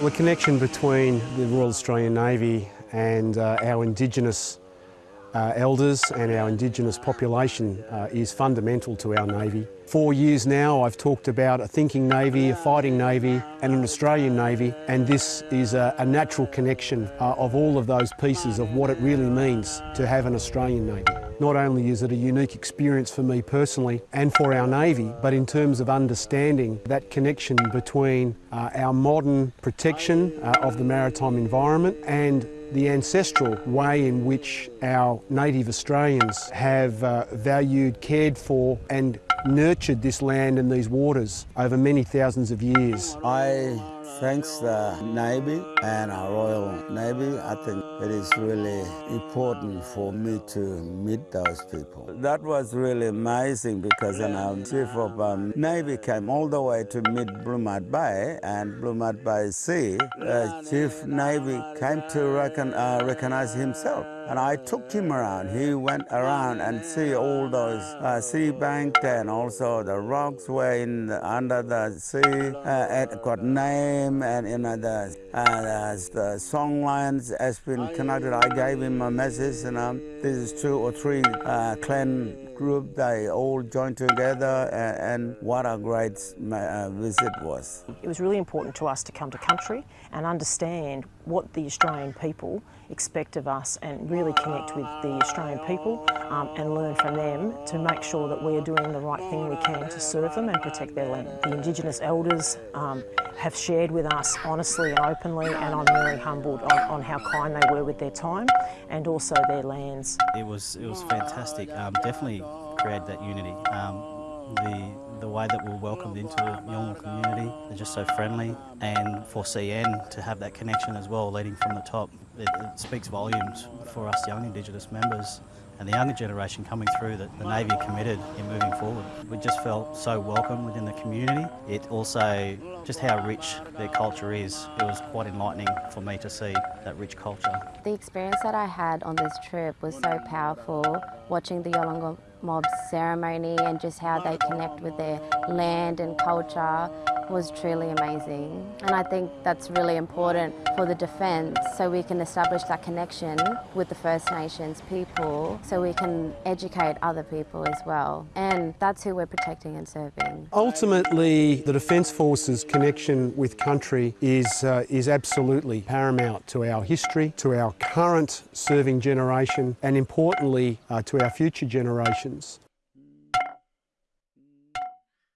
The connection between the Royal Australian Navy and uh, our Indigenous uh, elders and our Indigenous population uh, is fundamental to our Navy. Four years now I've talked about a thinking Navy, a fighting Navy and an Australian Navy and this is a, a natural connection uh, of all of those pieces of what it really means to have an Australian Navy. Not only is it a unique experience for me personally and for our Navy, but in terms of understanding that connection between uh, our modern protection uh, of the maritime environment and the ancestral way in which our native Australians have uh, valued, cared for and nurtured this land and these waters over many thousands of years. I thanks the Navy and our Royal Navy. I think it is really important for me to meet those people. That was really amazing because our Chief of um, Navy came all the way to meet Blue Mud Bay and Blue Mud Bay Sea. Uh, Chief Navy came to recon, uh, recognize himself. And I took him around. He went around and see all those uh, sea bank and also the rocks were in the, under the sea. Uh, it got name and you know the, uh, the song lines has been connected. I gave him a message and um, this is two or three uh, clan group. They all joined together and, and what a great uh, visit was. It was really important to us to come to country and understand what the Australian people expect of us and really connect with the Australian people um, and learn from them to make sure that we're doing the right thing we can to serve them and protect their land. The Indigenous elders um, have shared with us honestly and openly and I'm very humbled on, on, how kind they were with their time and also their lands. It was, it was fantastic, um, definitely created that unity. Um, the, the way that we're welcomed into the Yolngu community, they're just so friendly and for CN to have that connection as well leading from the top, it, it speaks volumes for us young Indigenous members and the younger generation coming through that the Navy committed in moving forward. We just felt so welcome within the community. It also, just how rich their culture is, it was quite enlightening for me to see that rich culture. The experience that I had on this trip was so powerful, watching the Yolngu mob ceremony and just how they connect with their land and culture was truly amazing. And I think that's really important for the defence so we can establish that connection with the First Nations people so we can educate other people as well. And that's who we're protecting and serving. Ultimately, the Defence Force's connection with country is, uh, is absolutely paramount to our history, to our current serving generation and importantly uh, to our future generations.